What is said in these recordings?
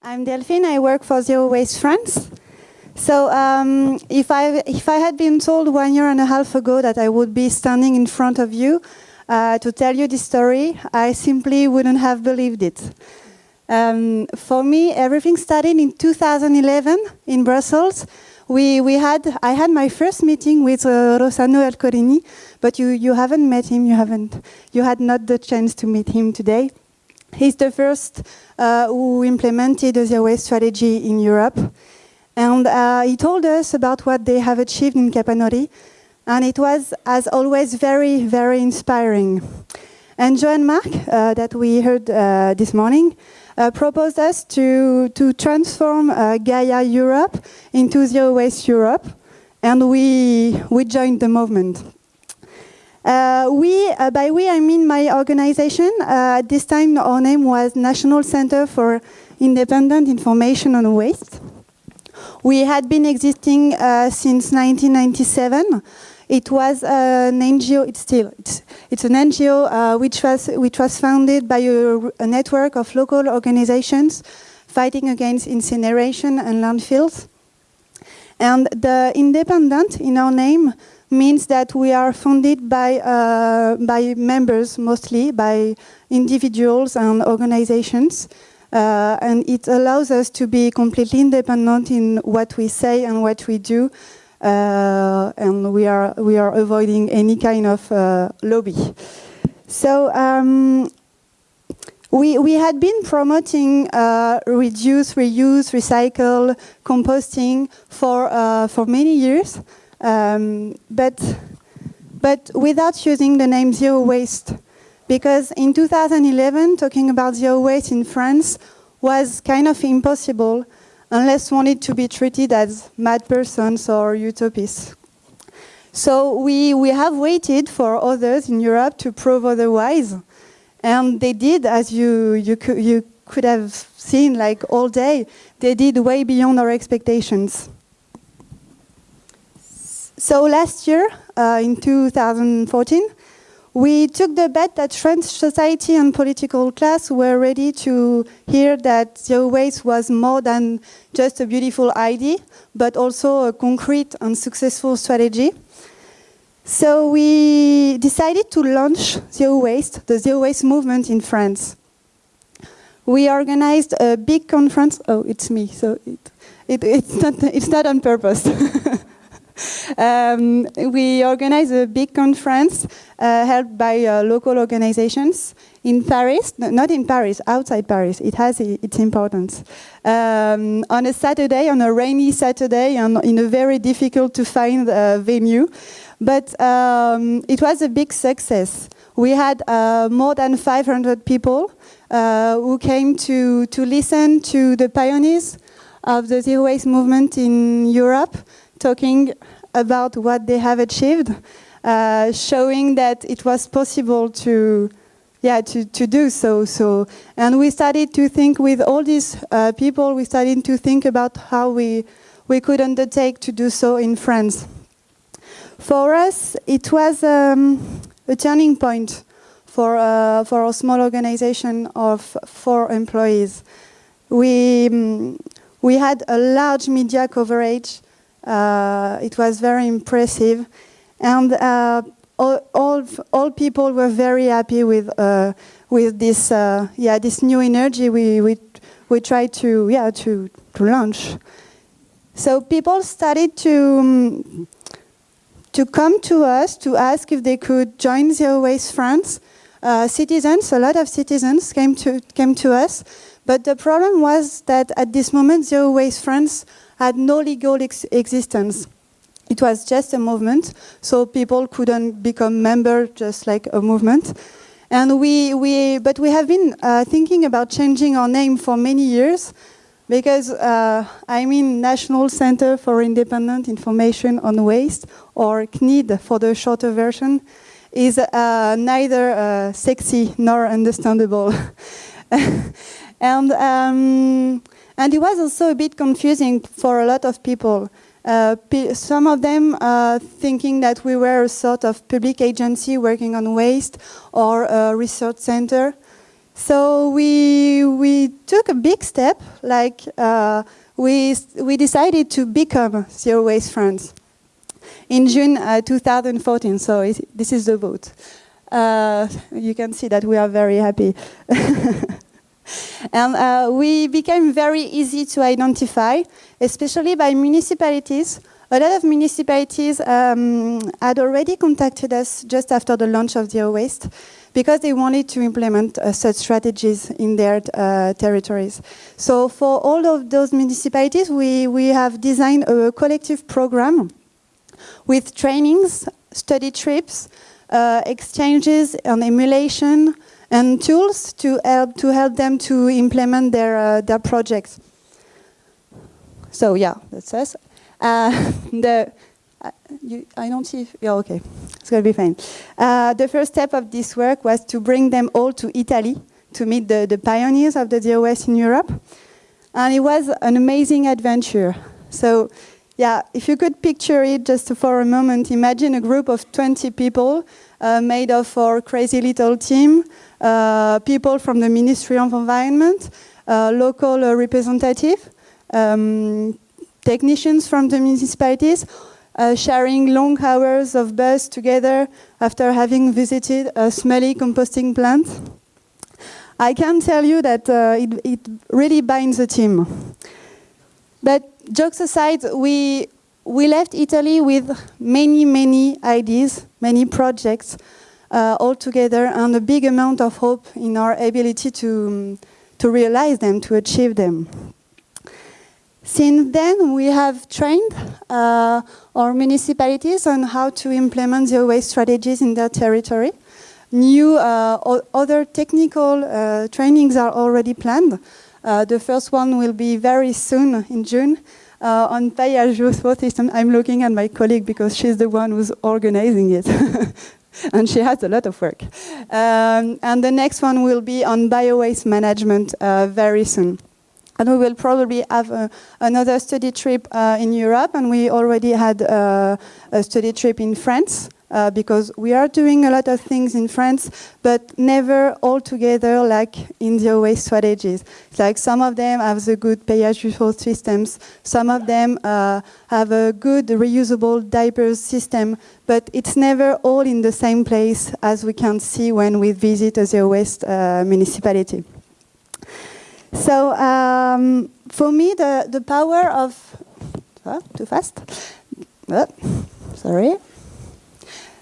I'm Delphine, I work for Zero Waste France. So um, if, I, if I had been told one year and a half ago that I would be standing in front of you uh, to tell you this story, I simply wouldn't have believed it. Um, for me, everything started in 2011 in Brussels. We, we had, I had my first meeting with uh, Rossano Ercolini, but you, you haven't met him, you, haven't, you had not the chance to meet him today. He's the first uh, who implemented the zero waste strategy in Europe. And uh, he told us about what they have achieved in Capannori. And it was, as always, very, very inspiring. And Joan Marc, uh, that we heard uh, this morning, uh, proposed us to, to transform uh, Gaia Europe into Zero Waste Europe. And we, we joined the movement. Uh, we, uh, by we, I mean my organization. Uh, at this time, our name was National Center for Independent Information on Waste. We had been existing since 1997. It was an NGO, it's still, it's, it's an NGO uh, which, was, which was founded by a, a network of local organizations fighting against incineration and landfills. And the independent in our name means that we are funded by, uh, by members mostly, by individuals and organizations. Uh, and it allows us to be completely independent in what we say and what we do. Uh, and we are, we are avoiding any kind of uh, lobby. So um, we, we had been promoting uh, reduce, reuse, recycle, composting for, uh, for many years. Um, but, but without using the name zero waste. Because in 2011, talking about zero waste in France was kind of impossible unless wanted to be treated as mad persons or utopists. So we, we have waited for others in Europe to prove otherwise. And they did, as you, you, you could have seen like all day, they did way beyond our expectations. So last year, uh, in 2014, we took the bet that French society and political class were ready to hear that zero waste was more than just a beautiful idea, but also a concrete and successful strategy. So we decided to launch Zero Waste, the Zero Waste movement in France. We organized a big conference. Oh, it's me, so it, it, it's, not, it's not on purpose. um, we organized a big conference uh, held by uh, local organizations in Paris, no, not in Paris, outside Paris. It has its importance. Um, on a Saturday, on a rainy Saturday, in a very difficult to find uh, venue. But um, it was a big success. We had uh, more than 500 people uh, who came to, to listen to the pioneers of the zero waste movement in Europe, talking about what they have achieved, uh, showing that it was possible to, yeah, to, to do so. So, and we started to think with all these uh, people, we started to think about how we, we could undertake to do so in France. For us, it was um, a turning point for, uh, for a small organization of four employees. We, um, we had a large media coverage it was very impressive. And uh, all, all, all, people were very happy with, uh, with this, yeah, this new energy we, we, we tried to, yeah, to, to launch. So people started to, um, to come to us to ask if they could join Zero Waste France. Uh, citizens, a lot of citizens came to, came to us, but the problem was that at this moment Zero Waste France had no legal ex existence. It was just a movement, so people couldn't become members just like a movement. And we, we, but we have been uh, thinking about changing our name for many years because uh, I mean National Center for Independent Information on Waste, or CNID for the shorter version, is uh, neither uh, sexy nor understandable. and um, and it was also a bit confusing for a lot of people. Uh, some of them uh, thinking that we were a sort of public agency working on waste or a research center. So we, we took a big step, like uh, we, we decided to become Zero Waste France in June uh, 2014, so it, this is the vote. Uh, you can see that we are very happy. and uh, we became very easy to identify, especially by municipalities. A lot of municipalities um, had already contacted us just after the launch of Zero Waste because they wanted to implement uh, such strategies in their uh, territories. So for all of those municipalities, we, we have designed a collective program with trainings, study trips, uh, exchanges on emulation, and tools to help to help them to implement their uh, their projects. So yeah, that's us. Uh, the uh, you, I don't see. If, yeah, okay, it's gonna be fine. Uh, the first step of this work was to bring them all to Italy to meet the, the pioneers of the DOS in Europe, and it was an amazing adventure. So yeah, if you could picture it just for a moment, imagine a group of 20 people uh, made of our crazy little team, people from the Ministry of Environment, uh, local uh, representative, um, technicians from the municipalities, uh, sharing long hours of bus together after having visited a smelly composting plant. I can tell you that uh, it, it really binds a team. But jokes aside, we, we left Italy with many, many ideas, many projects uh, all together, and a big amount of hope in our ability to, to realize them, to achieve them. Since then, we have trained uh, our municipalities on how to implement zero waste strategies in their territory. New uh, other technical uh, trainings are already planned. Uh, the first one will be very soon in June, uh, on pay-as-you system. I'm looking at my colleague because she's the one who's organizing it. and she has a lot of work. Um, and the next one will be on bio-waste management uh, very soon. And we will probably have uh, another study trip uh, in Europe, and we already had uh, a study trip in France uh, because we are doing a lot of things in France, but never all together like in the waste strategies. It's like some of them have the good pay-as-you-throw systems, some of them uh, have a good reusable diapers system, but it's never all in the same place as we can see when we visit a zero waste uh, municipality. So um, for me, the, the power of, oh, too fast, oh, sorry.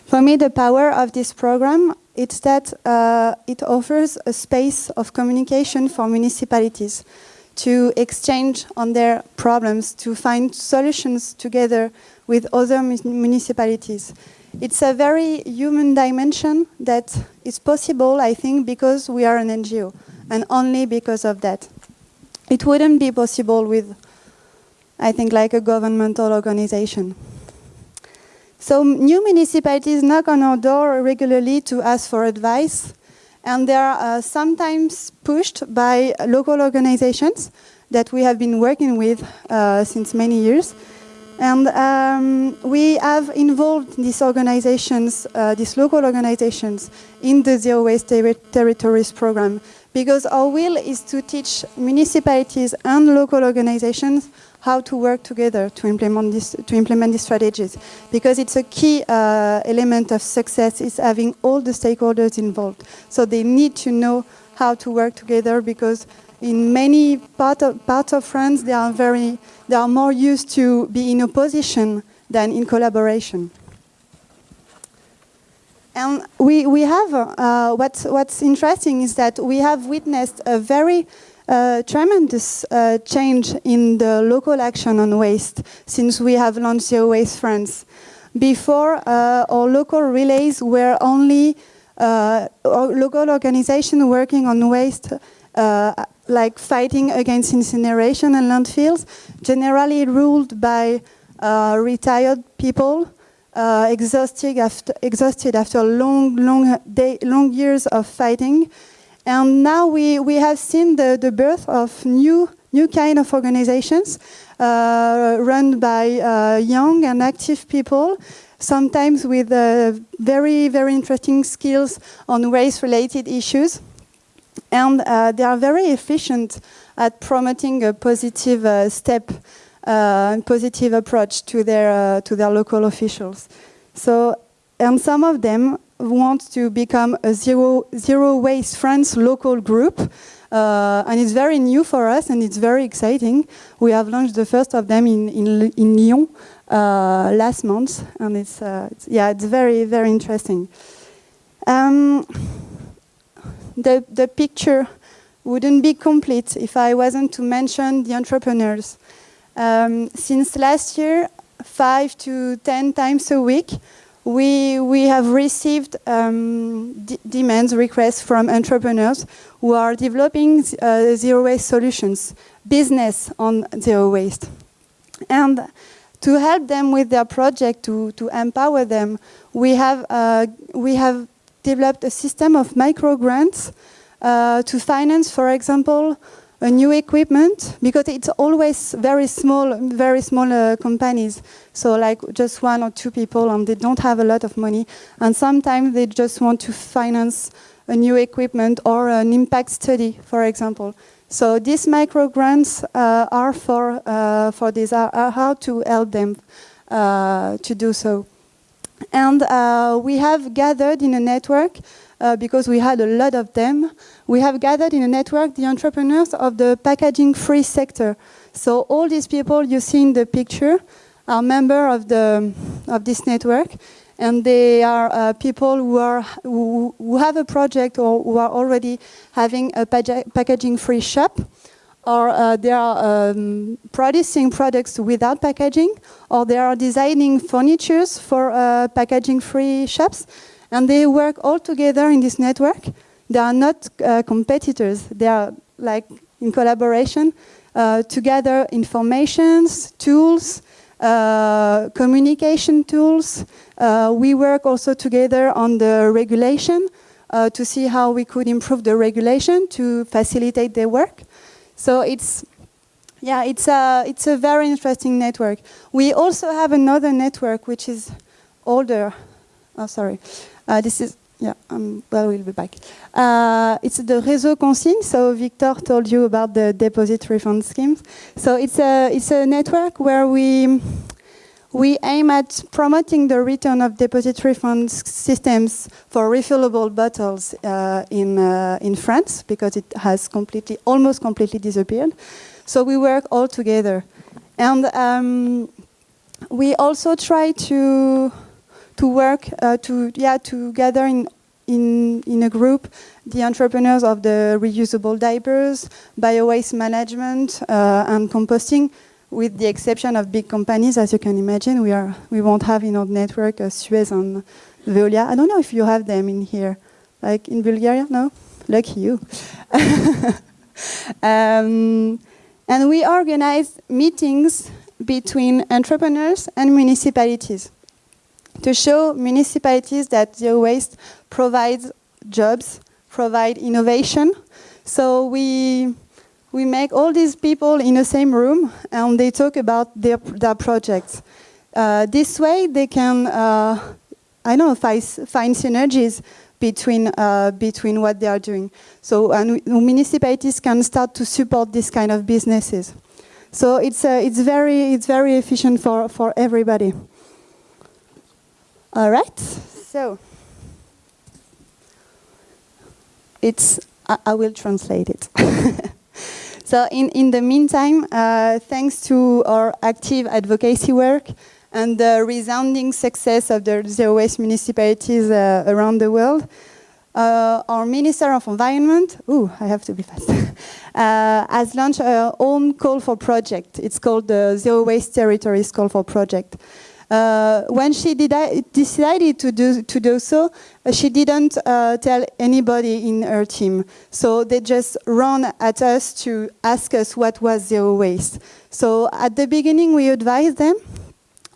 For me, the power of this program is that uh, it offers a space of communication for municipalities to exchange on their problems, to find solutions together with other municipalities. It's a very human dimension that is possible, I think, because we are an NGO, and only because of that. It wouldn't be possible with, I think, like a governmental organization. So new municipalities knock on our door regularly to ask for advice, and they are uh, sometimes pushed by local organizations that we have been working with uh, since many years. And um, we have involved these organizations, uh, these local organizations, in the Zero Waste ter Territories program because our will is to teach municipalities and local organizations how to work together to implement this to implement these strategies. Because it's a key uh, element of success is having all the stakeholders involved. So they need to know how to work together because in many part of, parts of France they are very they are more used to be in opposition than in collaboration. And we, we have, uh, what's, what's interesting is that we have witnessed a very a tremendous uh, change in the local action on waste since we have launched Zero Waste France. Before, uh, our local relays were only uh, local organizations working on waste, uh, like fighting against incineration and landfills, generally ruled by uh, retired people uh, exhausted after, exhausted after long, long, day, long years of fighting and now we, we have seen the, the birth of new, new kind of organizations uh, run by uh, young and active people, sometimes with uh, very, very interesting skills on race-related issues. And uh, they are very efficient at promoting a positive uh, step uh, and positive approach to their, uh, to their local officials. So, and some of them want to become a zero, zero waste France local group. Uh, and it's very new for us and it's very exciting. We have launched the first of them in, in, in Lyon uh, last month, and it's, uh, it's, yeah, it's very very interesting. Um, the the picture wouldn't be complete if I wasn't to mention the entrepreneurs. Um, since last year, five to ten times a week, we, we have received um, demands, requests from entrepreneurs who are developing uh, zero waste solutions, business on zero waste. And to help them with their project, to, to empower them, we have, uh, we have developed a system of micro grants uh, to finance, for example, a new equipment because it's always very small, very small uh, companies. So like just one or two people, and they don't have a lot of money. And sometimes they just want to finance a new equipment or an impact study, for example. So these micro grants uh, are for uh, for this, are, are, how to help them uh, to do so. And uh, we have gathered in a network uh, because we had a lot of them. We have gathered in a network the entrepreneurs of the packaging-free sector. So all these people you see in the picture are members of of this network, and they are uh, people who are who, who, have a project or who are already having a packaging-free shop, or uh, they are um, producing products without packaging, or they are designing furnitures for uh, packaging-free shops, and they work all together in this network. They are not uh, competitors; they are like in collaboration uh, to gather informations, tools, uh, communication tools. Uh, we work also together on the regulation uh, to see how we could improve the regulation to facilitate their work. So it's, yeah, it's a, it's a very interesting network. We also have another network which is older. Oh, sorry. Uh, this is yeah, um, well, we'll be back. Uh, it's the Réseau Consigne. So Victor told you about the deposit refund schemes. So it's a it's a network where we we aim at promoting the return of deposit refund systems for refillable bottles uh, in uh, in France because it has completely almost completely disappeared. So we work all together, and um, we also try to to work uh, to yeah to gather in in in a group the entrepreneurs of the reusable diapers, bio waste management, uh, and composting. With the exception of big companies, as you can imagine, we are we won't have in our network uh, Suez and Veolia. I don't know if you have them in here, like in Bulgaria. No, lucky you. um, and we organize meetings between entrepreneurs and municipalities to show municipalities that zero waste provides jobs, provide innovation. So we we make all these people in the same room and they talk about their their projects. Uh, this way, they can uh, I know find, find synergies between uh, between what they are doing. So and municipalities can start to support this kind of businesses. So it's uh, it's very it's very efficient for for everybody. All right, so it's, I, I will translate it. so in, in the meantime, uh, thanks to our active advocacy work and the resounding success of the zero waste municipalities uh, around the world, uh, our Minister of Environment, ooh, I have to be fast, uh, has launched a own call for project. It's called the Zero Waste Territories Call for Project. Uh, when she decided to do, to do so, uh, she didn't uh, tell anybody in her team. So they just ran at us to ask us what was zero waste. So at the beginning, we advised them,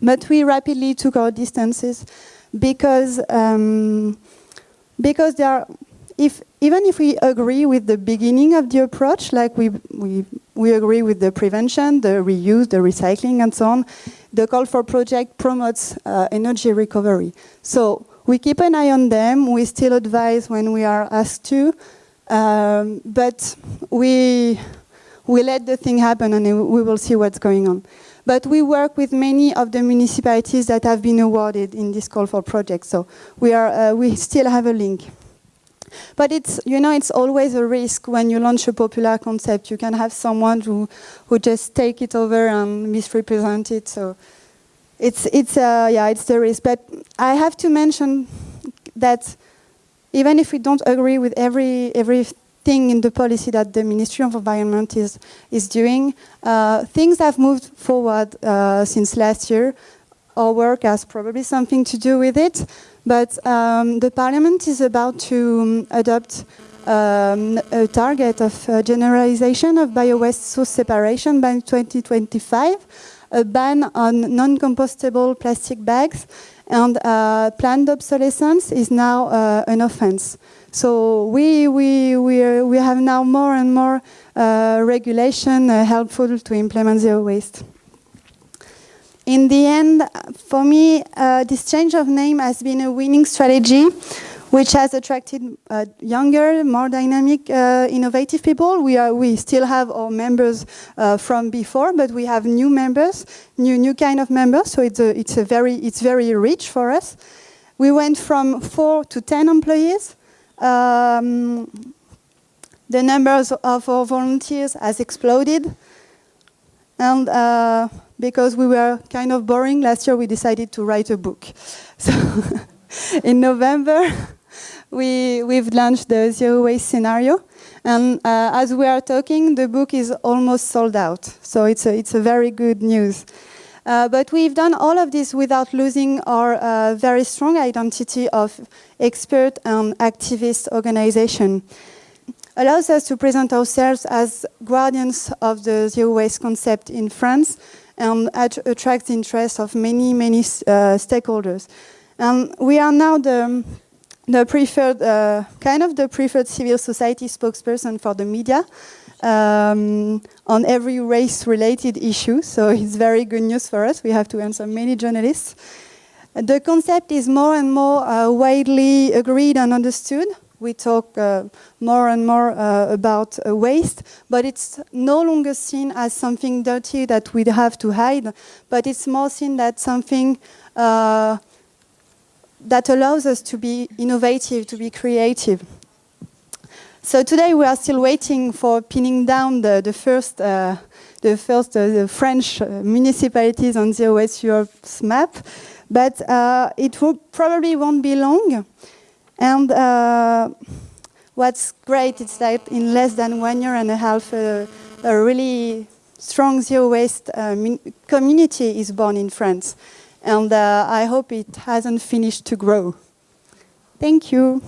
but we rapidly took our distances because, um, because are, if, even if we agree with the beginning of the approach, like we, we, we agree with the prevention, the reuse, the recycling, and so on, the call for project promotes uh, energy recovery. So we keep an eye on them. We still advise when we are asked to. Um, but we, we let the thing happen and we will see what's going on. But we work with many of the municipalities that have been awarded in this call for project. So we, are, uh, we still have a link. But it's, you know, it's always a risk when you launch a popular concept. You can have someone who, who just take it over and misrepresent it. So it's, it's, uh, yeah, it's the risk. But I have to mention that even if we don't agree with every, everything in the policy that the Ministry of Environment is, is doing, uh, things have moved forward uh, since last year. Our work has probably something to do with it. But um, the Parliament is about to um, adopt um, a target of uh, generalization of bio-waste source separation by 2025, a ban on non-compostable plastic bags, and uh, planned obsolescence is now uh, an offense. So we, we, we, we have now more and more uh, regulation uh, helpful to implement zero waste. In the end, for me, uh, this change of name has been a winning strategy, which has attracted uh, younger, more dynamic, uh, innovative people. We, are, we still have our members uh, from before, but we have new members, new, new kind of members, so it's, a, it's, a very, it's very rich for us. We went from four to 10 employees. Um, the numbers of our volunteers has exploded. And uh, because we were kind of boring, last year we decided to write a book. So in November, we, we've launched the Zero Waste Scenario. And uh, as we are talking, the book is almost sold out. So it's a, it's a very good news. Uh, but we've done all of this without losing our uh, very strong identity of expert and activist organization. Allows us to present ourselves as guardians of the zero waste concept in France and attracts the interest of many, many uh, stakeholders. And we are now the, the preferred, uh, kind of the preferred civil society spokesperson for the media um, on every race-related issue. So it's very good news for us. We have to answer many journalists. The concept is more and more uh, widely agreed and understood we talk uh, more and more uh, about uh, waste, but it's no longer seen as something dirty that we have to hide, but it's more seen as something uh, that allows us to be innovative, to be creative. So today we are still waiting for pinning down the, the first, uh, the first uh, the French municipalities on the West Europe's map, but it will probably won't be long. And uh, what's great is that in less than one year and a half, uh, a really strong zero waste uh, community is born in France. And uh, I hope it hasn't finished to grow. Thank you.